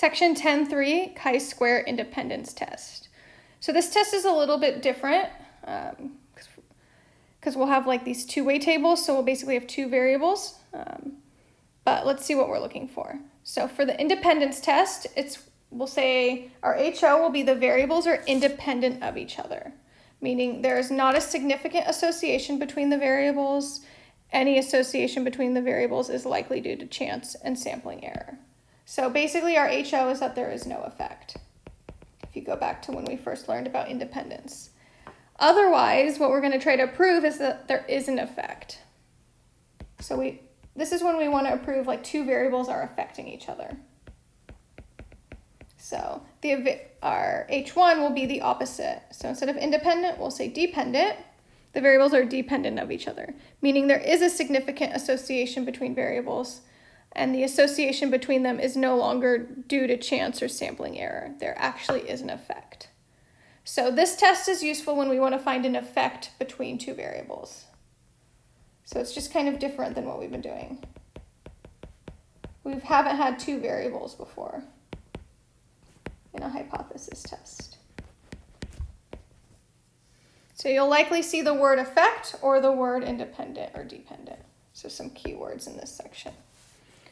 Section 10.3, chi-square independence test. So this test is a little bit different because um, we'll have like these two-way tables, so we'll basically have two variables. Um, but let's see what we're looking for. So for the independence test, it's we'll say our HO will be the variables are independent of each other, meaning there is not a significant association between the variables. Any association between the variables is likely due to chance and sampling error. So basically our HO is that there is no effect. If you go back to when we first learned about independence. Otherwise, what we're going to try to prove is that there is an effect. So we this is when we want to prove like two variables are affecting each other. So the our H1 will be the opposite. So instead of independent, we'll say dependent. The variables are dependent of each other, meaning there is a significant association between variables and the association between them is no longer due to chance or sampling error. There actually is an effect. So this test is useful when we want to find an effect between two variables. So it's just kind of different than what we've been doing. We haven't had two variables before in a hypothesis test. So you'll likely see the word effect or the word independent or dependent. So some keywords in this section.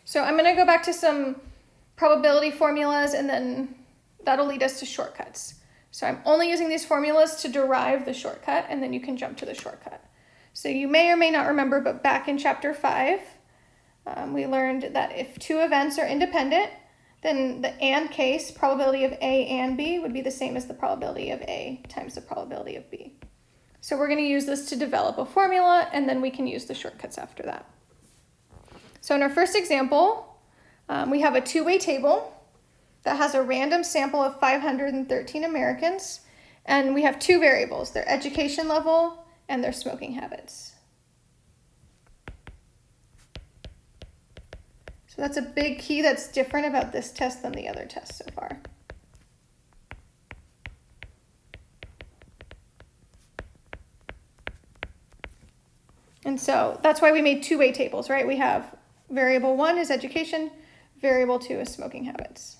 So I'm going to go back to some probability formulas and then that'll lead us to shortcuts. So I'm only using these formulas to derive the shortcut and then you can jump to the shortcut. So you may or may not remember, but back in chapter five, um, we learned that if two events are independent, then the AND case, probability of A and B, would be the same as the probability of A times the probability of B. So we're going to use this to develop a formula, and then we can use the shortcuts after that. So in our first example, um, we have a two-way table that has a random sample of 513 Americans, and we have two variables, their education level and their smoking habits. So that's a big key that's different about this test than the other tests so far. And so that's why we made two-way tables, right? We have Variable one is education, variable two is smoking habits.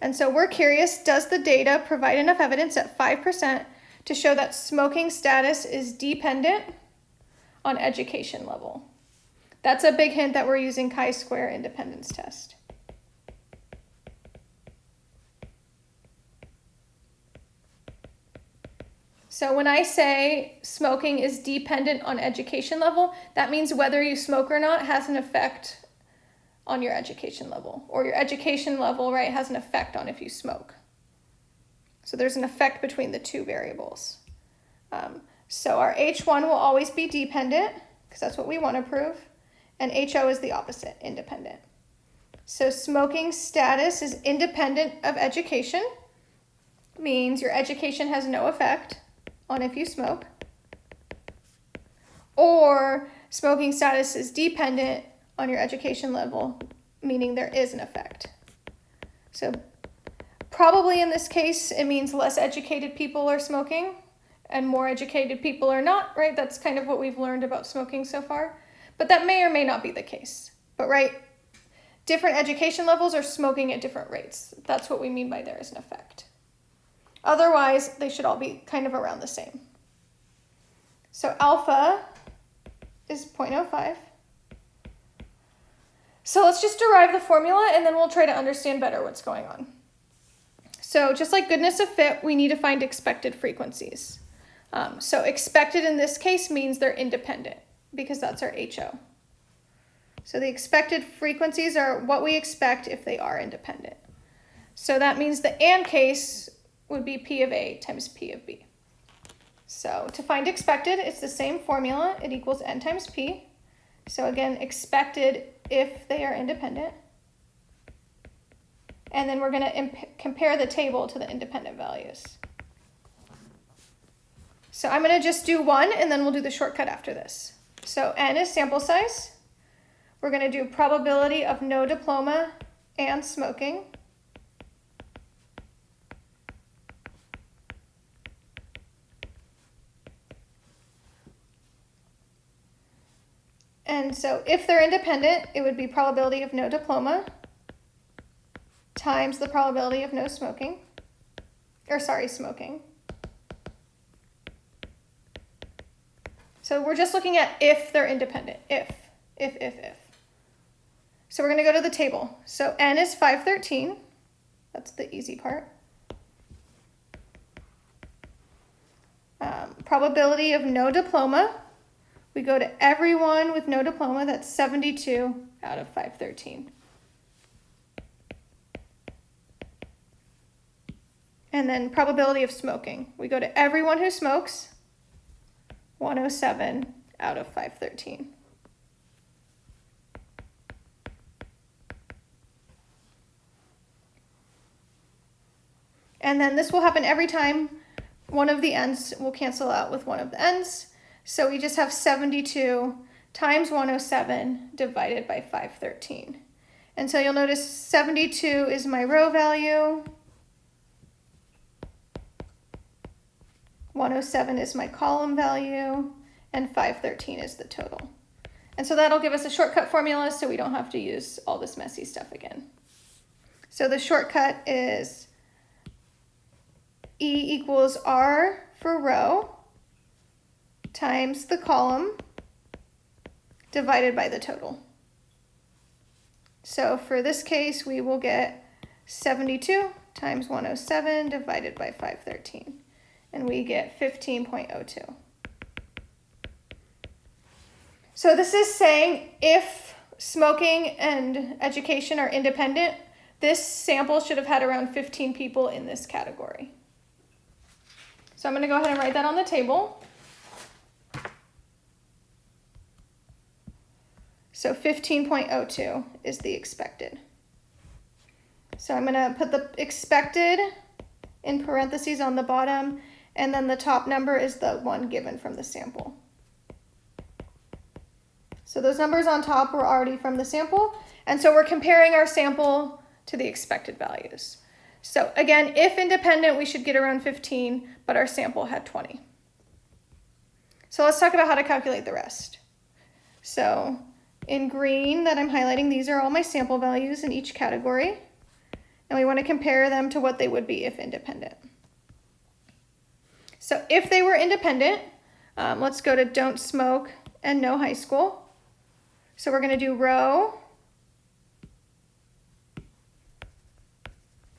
And so we're curious, does the data provide enough evidence at 5% to show that smoking status is dependent on education level? That's a big hint that we're using chi-square independence test. So when I say smoking is dependent on education level, that means whether you smoke or not has an effect on your education level or your education level, right, has an effect on if you smoke. So there's an effect between the two variables. Um, so our H1 will always be dependent because that's what we want to prove. And HO is the opposite, independent. So smoking status is independent of education, means your education has no effect on if you smoke, or smoking status is dependent on your education level, meaning there is an effect. So probably in this case, it means less educated people are smoking and more educated people are not, right? That's kind of what we've learned about smoking so far. But that may or may not be the case. But right, different education levels are smoking at different rates. That's what we mean by there is an effect. Otherwise, they should all be kind of around the same. So alpha is 0.05. So let's just derive the formula and then we'll try to understand better what's going on. So just like goodness of fit, we need to find expected frequencies. Um, so expected in this case means they're independent because that's our HO. So the expected frequencies are what we expect if they are independent. So that means the AND case would be P of A times P of B. So to find expected, it's the same formula. It equals N times P. So again, expected if they are independent. And then we're going to compare the table to the independent values. So I'm going to just do one, and then we'll do the shortcut after this. So N is sample size. We're going to do probability of no diploma and smoking. And so if they're independent, it would be probability of no diploma times the probability of no smoking, or sorry, smoking. So we're just looking at if they're independent, if, if, if, if. So we're gonna go to the table. So N is 513, that's the easy part. Um, probability of no diploma, we go to everyone with no diploma, that's 72 out of 513. And then probability of smoking. We go to everyone who smokes, 107 out of 513. And then this will happen every time one of the ends will cancel out with one of the ends. So we just have 72 times 107 divided by 513. And so you'll notice 72 is my row value. 107 is my column value, and 513 is the total. And so that'll give us a shortcut formula so we don't have to use all this messy stuff again. So the shortcut is E equals R for row times the column divided by the total. So for this case, we will get 72 times 107 divided by 513, and we get 15.02. So this is saying if smoking and education are independent, this sample should have had around 15 people in this category. So I'm going to go ahead and write that on the table. So 15.02 is the expected. So I'm going to put the expected in parentheses on the bottom, and then the top number is the one given from the sample. So those numbers on top were already from the sample, and so we're comparing our sample to the expected values. So again, if independent, we should get around 15, but our sample had 20. So let's talk about how to calculate the rest. So in green that I'm highlighting, these are all my sample values in each category. And we want to compare them to what they would be if independent. So if they were independent, um, let's go to don't smoke and no high school. So we're going to do row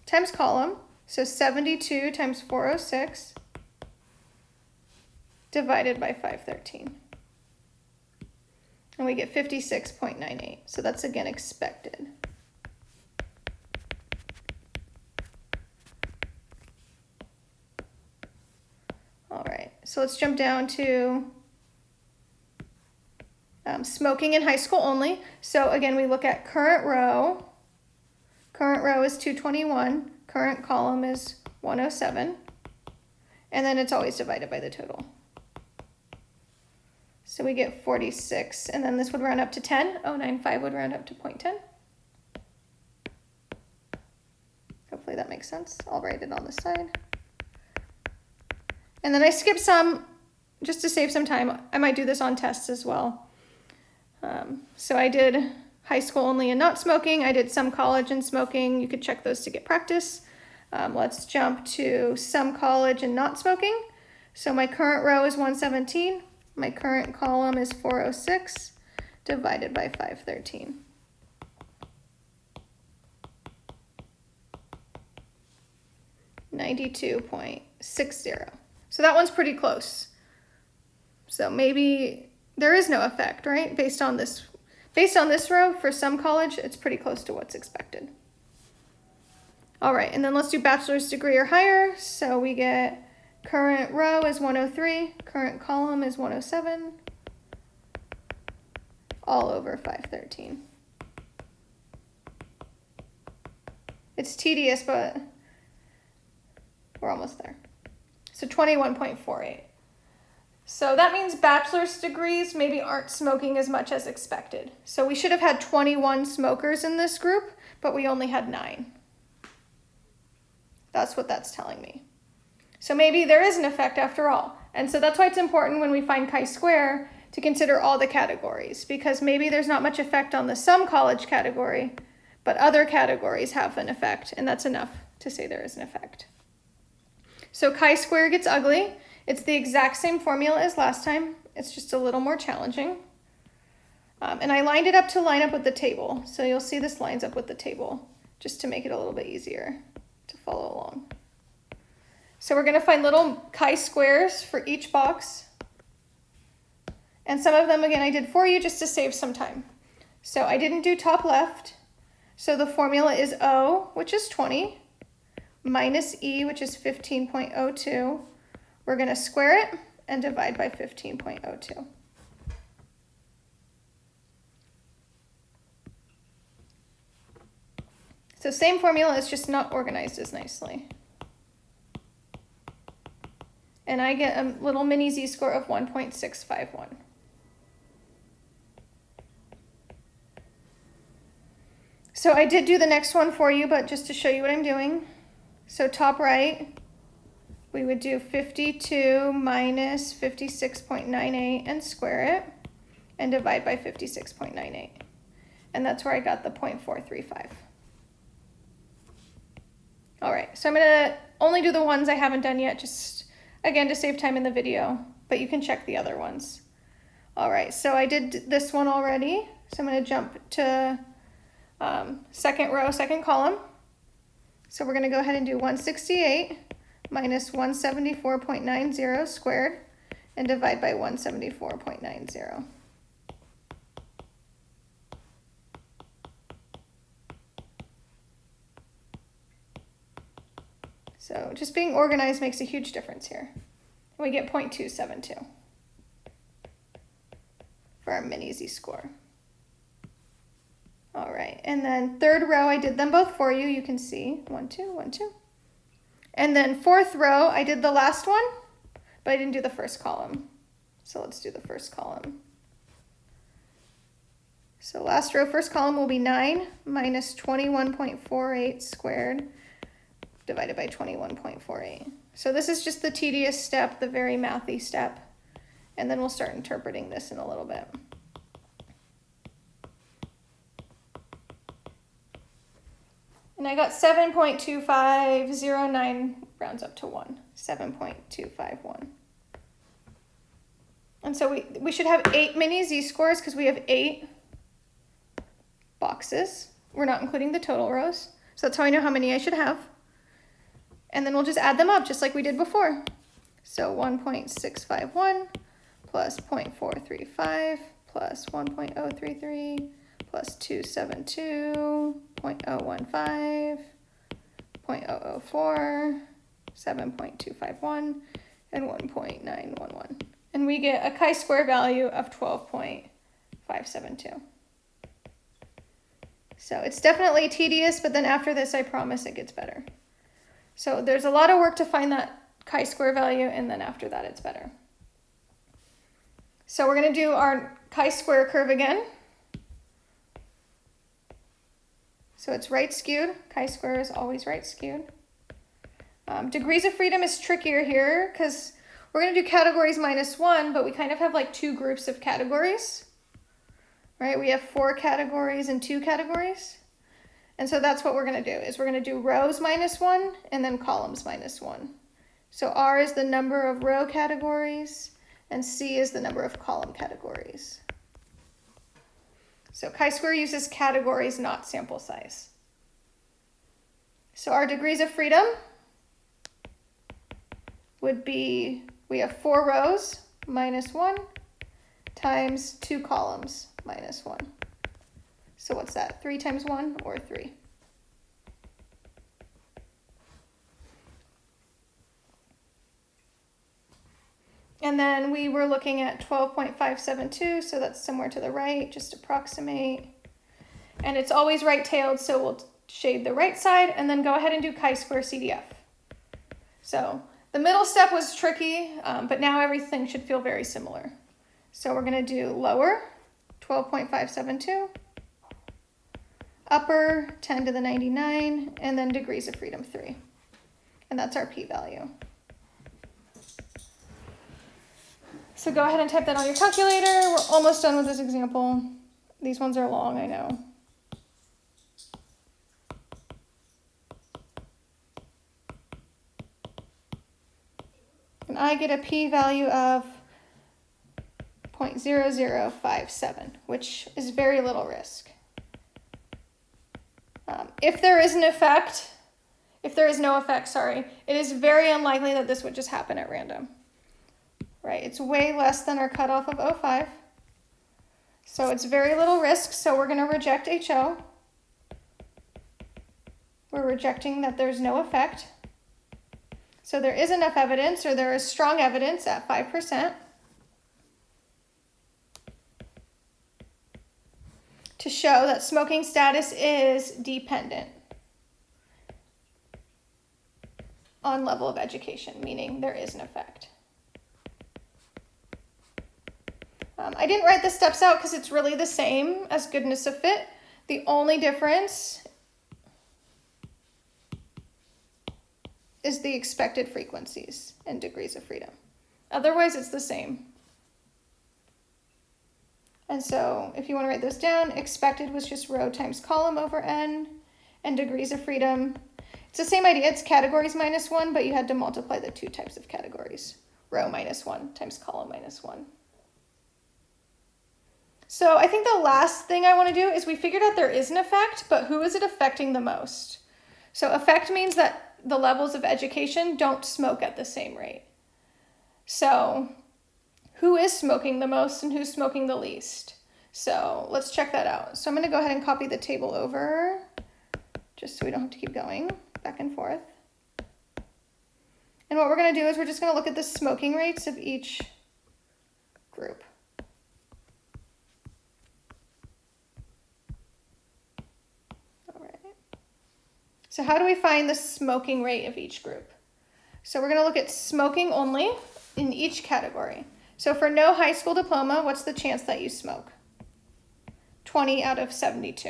times column. So 72 times 406 divided by 513 and we get 56.98. So that's again expected. All right, so let's jump down to um, smoking in high school only. So again, we look at current row. Current row is 221, current column is 107, and then it's always divided by the total. So we get 46, and then this would round up to 10. 095 would round up to 0.10. Hopefully that makes sense. I'll write it on the side. And then I skip some just to save some time. I might do this on tests as well. Um, so I did high school only and not smoking. I did some college and smoking. You could check those to get practice. Um, let's jump to some college and not smoking. So my current row is 117. My current column is 406 divided by 513. Ninety-two point six zero. So that one's pretty close. So maybe there is no effect, right? Based on this, based on this row for some college, it's pretty close to what's expected. All right, and then let's do bachelor's degree or higher. So we get Current row is 103, current column is 107, all over 513. It's tedious, but we're almost there. So 21.48. So that means bachelor's degrees maybe aren't smoking as much as expected. So we should have had 21 smokers in this group, but we only had nine. That's what that's telling me. So maybe there is an effect after all. And so that's why it's important when we find chi-square to consider all the categories because maybe there's not much effect on the some college category, but other categories have an effect, and that's enough to say there is an effect. So chi-square gets ugly. It's the exact same formula as last time. It's just a little more challenging. Um, and I lined it up to line up with the table. So you'll see this lines up with the table just to make it a little bit easier to follow along. So we're going to find little chi-squares for each box. And some of them, again, I did for you just to save some time. So I didn't do top left. So the formula is O, which is 20, minus E, which is 15.02. We're going to square it and divide by 15.02. So same formula, it's just not organized as nicely. And I get a little mini z-score of 1.651. So I did do the next one for you, but just to show you what I'm doing. So top right, we would do 52 minus 56.98 and square it and divide by 56.98. And that's where I got the 0.435. All right, so I'm gonna only do the ones I haven't done yet, just again to save time in the video, but you can check the other ones. All right, so I did this one already. So I'm gonna jump to um, second row, second column. So we're going to go ahead and do 168 minus 174.90 squared and divide by 174.90. So just being organized makes a huge difference here. We get 0.272 for our mini z-score. All right, and then third row, I did them both for you. You can see one, two, one, two. And then fourth row, I did the last one, but I didn't do the first column. So let's do the first column. So last row, first column will be 9 minus 21.48 squared divided by 21.48. So this is just the tedious step, the very mathy step. And then we'll start interpreting this in a little bit. And I got 7.2509 rounds up to 1. 7.251. And so we, we should have 8 mini z-scores because we have 8 boxes. We're not including the total rows. So that's how I know how many I should have. And then we'll just add them up just like we did before. So 1.651 plus 0.435 plus 1.033 plus 272, 0.015, 0.004, 7.251, and 1.911. And we get a chi-square value of 12.572. So it's definitely tedious, but then after this, I promise it gets better. So there's a lot of work to find that chi-square value, and then after that, it's better. So we're going to do our chi-square curve again. So it's right skewed. Chi-square is always right skewed. Um, degrees of freedom is trickier here because we're going to do categories minus one, but we kind of have like two groups of categories, right? We have four categories and two categories. And so that's what we're going to do is we're going to do rows minus one and then columns minus one. So R is the number of row categories and C is the number of column categories. So chi-square uses categories, not sample size. So our degrees of freedom would be, we have four rows minus one times two columns minus one. So what's that, three times one or three? And then we were looking at 12.572, so that's somewhere to the right, just approximate. And it's always right-tailed, so we'll shade the right side and then go ahead and do chi-square CDF. So the middle step was tricky, um, but now everything should feel very similar. So we're gonna do lower, 12.572, upper 10 to the 99, and then degrees of freedom 3. And that's our p-value. So go ahead and type that on your calculator. We're almost done with this example. These ones are long, I know. And I get a p-value of 0.0057, which is very little risk. Um, if there is an effect, if there is no effect, sorry, it is very unlikely that this would just happen at random. Right, it's way less than our cutoff of 0.5. So it's very little risk, so we're going to reject HO. We're rejecting that there's no effect. So there is enough evidence, or there is strong evidence at 5%. To show that smoking status is dependent on level of education, meaning there is an effect. Um, I didn't write the steps out because it's really the same as goodness of fit. The only difference is the expected frequencies and degrees of freedom. Otherwise, it's the same. And so if you want to write those down, expected was just row times column over n, and degrees of freedom. It's the same idea, it's categories minus one, but you had to multiply the two types of categories. Row minus one times column minus one. So I think the last thing I want to do is we figured out there is an effect, but who is it affecting the most? So effect means that the levels of education don't smoke at the same rate. So who is smoking the most and who's smoking the least. So let's check that out. So I'm going to go ahead and copy the table over just so we don't have to keep going back and forth. And what we're going to do is we're just going to look at the smoking rates of each group. All right. So how do we find the smoking rate of each group? So we're going to look at smoking only in each category. So for no high school diploma, what's the chance that you smoke? 20 out of 72.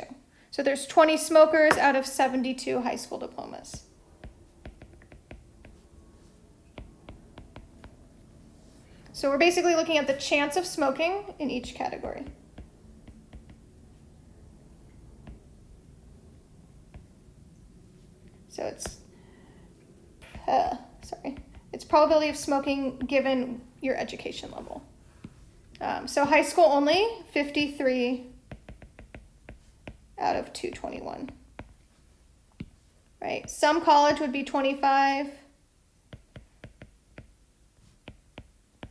So there's 20 smokers out of 72 high school diplomas. So we're basically looking at the chance of smoking in each category. So it's, uh, sorry, it's probability of smoking given your education level. Um, so high school only, 53 out of 221. Right, some college would be 25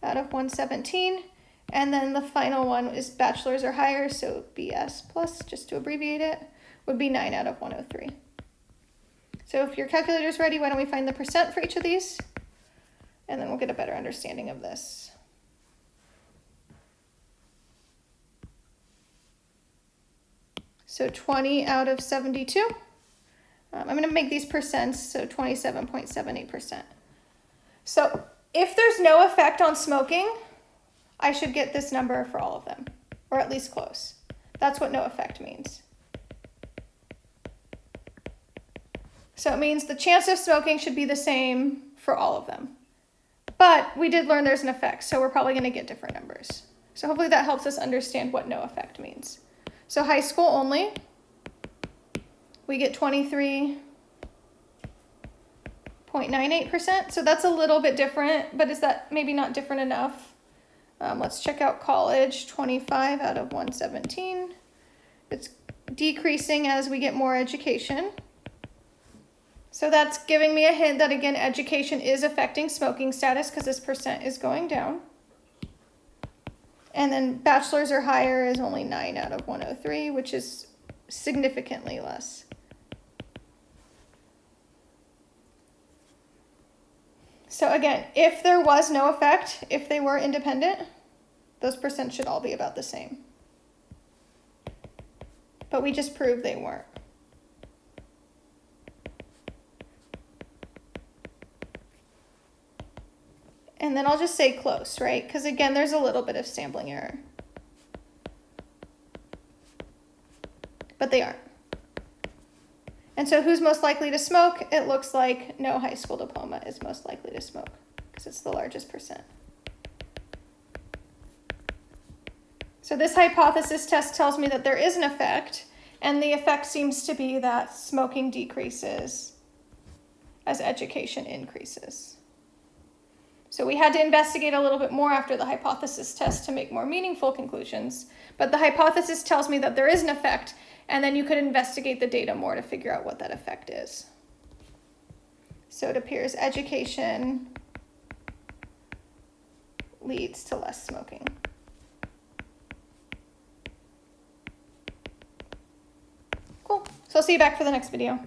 out of 117. And then the final one is bachelor's or higher, so BS plus, just to abbreviate it, would be 9 out of 103. So if your calculator's ready, why don't we find the percent for each of these? And then we'll get a better understanding of this. So 20 out of 72. Um, I'm going to make these percents, so 27.78%. So if there's no effect on smoking, I should get this number for all of them, or at least close. That's what no effect means. So it means the chance of smoking should be the same for all of them. But we did learn there's an effect, so we're probably going to get different numbers. So hopefully that helps us understand what no effect means. So high school only, we get 23.98%. So that's a little bit different, but is that maybe not different enough? Um, let's check out college, 25 out of 117. It's decreasing as we get more education. So that's giving me a hint that again, education is affecting smoking status because this percent is going down. And then bachelor's or higher is only 9 out of 103, which is significantly less. So again, if there was no effect, if they were independent, those percents should all be about the same. But we just proved they weren't. And then I'll just say close, right? Because again, there's a little bit of sampling error. But they aren't. And so who's most likely to smoke? It looks like no high school diploma is most likely to smoke because it's the largest percent. So this hypothesis test tells me that there is an effect, and the effect seems to be that smoking decreases as education increases. So we had to investigate a little bit more after the hypothesis test to make more meaningful conclusions. But the hypothesis tells me that there is an effect, and then you could investigate the data more to figure out what that effect is. So it appears education leads to less smoking. Cool. So I'll see you back for the next video.